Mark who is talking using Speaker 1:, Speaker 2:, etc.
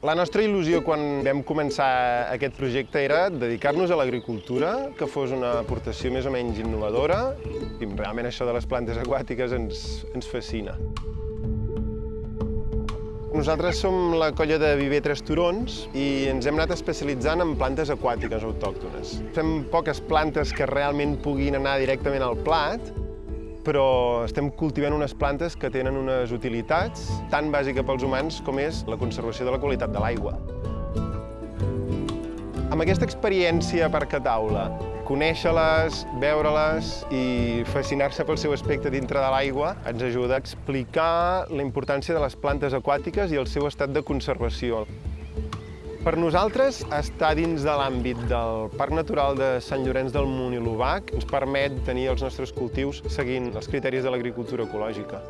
Speaker 1: La nostra il·lusió quan vam començar aquest projecte era dedicar-nos a l'agricultura, que fos una aportació més o menys innovadora, i realment això de les plantes aquàtiques ens, ens fascina. Nosaltres som la colla de Viver Tres Turons i ens hem anat especialitzant en plantes aquàtiques autòctones. Fem poques plantes que realment puguin anar directament al plat, però estem cultivant unes plantes que tenen unes utilitats tan bàsica pels humans com és la conservació de la qualitat de l'aigua. Amb aquesta experiència per cataula, conèixer-les, veure-les i fascinar-se pel seu aspecte dintre de l'aigua ens ajuda a explicar la importància de les plantes aquàtiques i el seu estat de conservació. Per nosaltres, estar dins de l'àmbit del Parc Natural de Sant Llorenç del Munt i l'Obac ens permet tenir els nostres cultius seguint els criteris de l'agricultura ecològica.